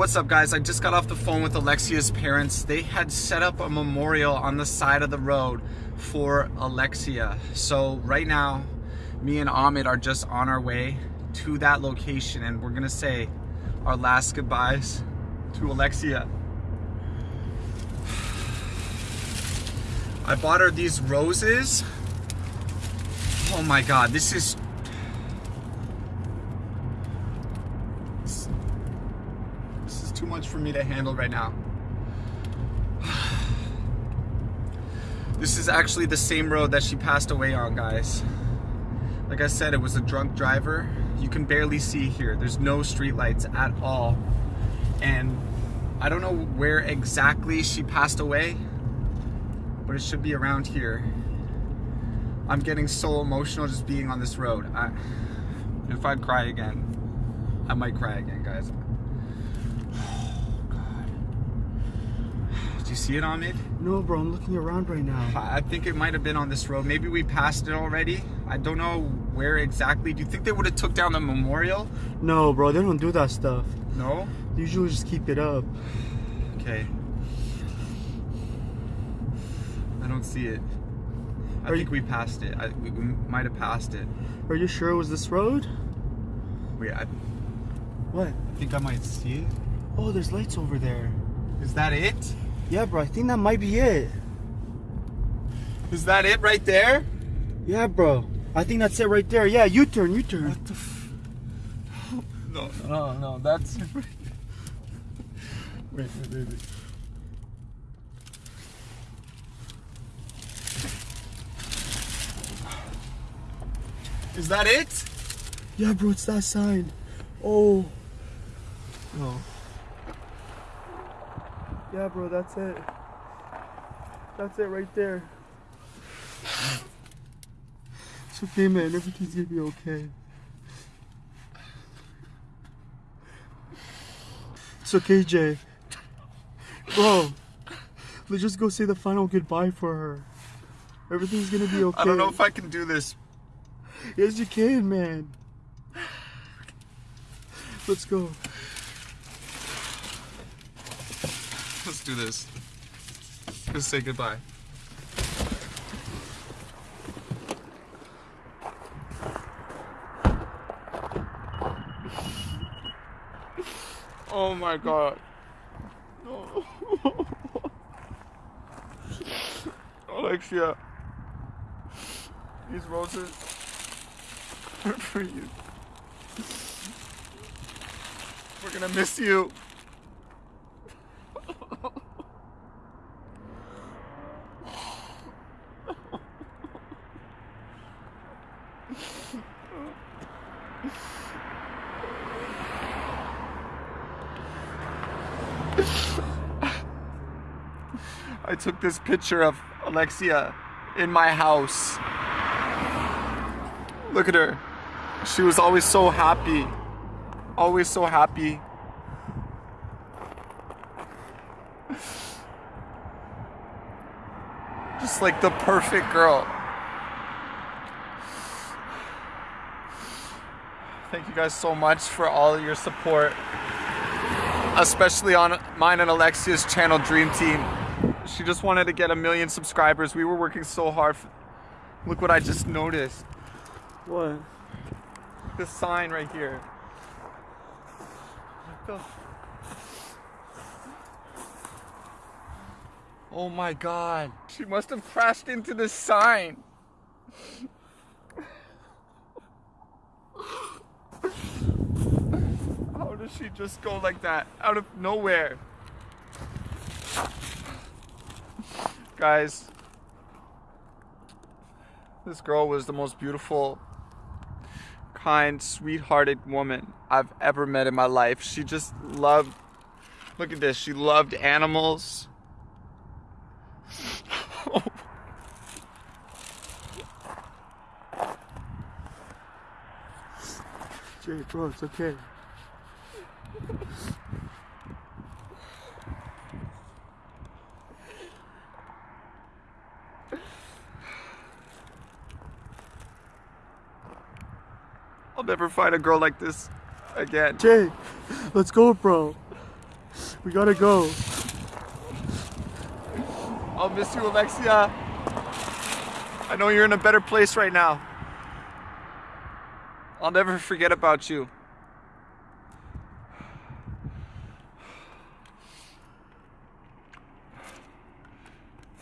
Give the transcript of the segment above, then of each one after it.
What's up guys? I just got off the phone with Alexia's parents. They had set up a memorial on the side of the road for Alexia. So right now, me and Ahmed are just on our way to that location and we're gonna say our last goodbyes to Alexia. I bought her these roses. Oh my God, this is much for me to handle right now. This is actually the same road that she passed away on, guys. Like I said, it was a drunk driver. You can barely see here. There's no streetlights at all. And I don't know where exactly she passed away, but it should be around here. I'm getting so emotional just being on this road. I, if I cry again, I might cry again, guys. You see it on it? No, bro, I'm looking around right now. I think it might have been on this road. Maybe we passed it already. I don't know where exactly. Do you think they would have took down the memorial? No, bro, they don't do that stuff. No? They usually just keep it up. Okay. I don't see it. I Are think you... we passed it. I, we, we might have passed it. Are you sure it was this road? Wait, I... What? I think I might see it. Oh, there's lights over there. Is that it? Yeah, bro, I think that might be it. Is that it right there? Yeah, bro. I think that's it right there. Yeah, U-turn, U-turn. What the f No, no, no, that's it right Wait, wait, wait, wait. Is that it? Yeah, bro, it's that sign. Oh. No. Yeah, bro, that's it. That's it right there. It's okay, man. Everything's gonna be okay. It's okay, Jay. Bro, let's just go say the final goodbye for her. Everything's gonna be okay. I don't know if I can do this. Yes, you can, man. Let's go. Let's do this. Let's say goodbye. Oh my god. No. Alexia. These roses are for you. We're gonna miss you. I took this picture of Alexia in my house. Look at her. She was always so happy. Always so happy. Just like the perfect girl. Thank you guys so much for all your support, especially on mine and Alexia's channel Dream Team. She just wanted to get a million subscribers. We were working so hard. Look what I just noticed. What? This sign right here. Oh my god. She must have crashed into the sign. How does she just go like that out of nowhere? Guys, this girl was the most beautiful, kind, sweethearted woman I've ever met in my life. She just loved, look at this, she loved animals. Jay, bro, it's okay. I'll never find a girl like this again. Jay, let's go, bro. We gotta go. I'll miss you, Alexia. I know you're in a better place right now. I'll never forget about you.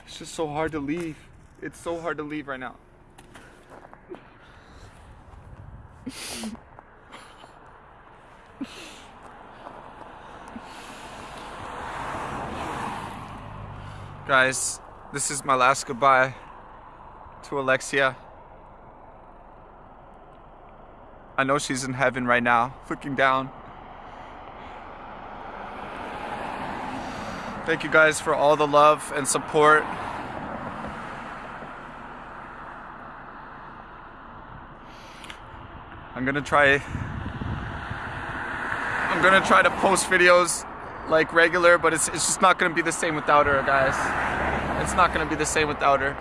It's just so hard to leave. It's so hard to leave right now. Guys, this is my last goodbye to Alexia. I know she's in heaven right now, looking down. Thank you guys for all the love and support. I'm gonna try I'm gonna try to post videos like regular, but it's, it's just not gonna be the same without her, guys. It's not gonna be the same without her.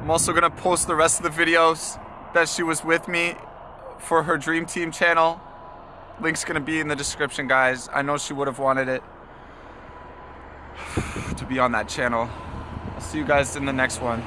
I'm also gonna post the rest of the videos that she was with me for her Dream Team channel. Link's gonna be in the description, guys. I know she would have wanted it to be on that channel. I'll see you guys in the next one.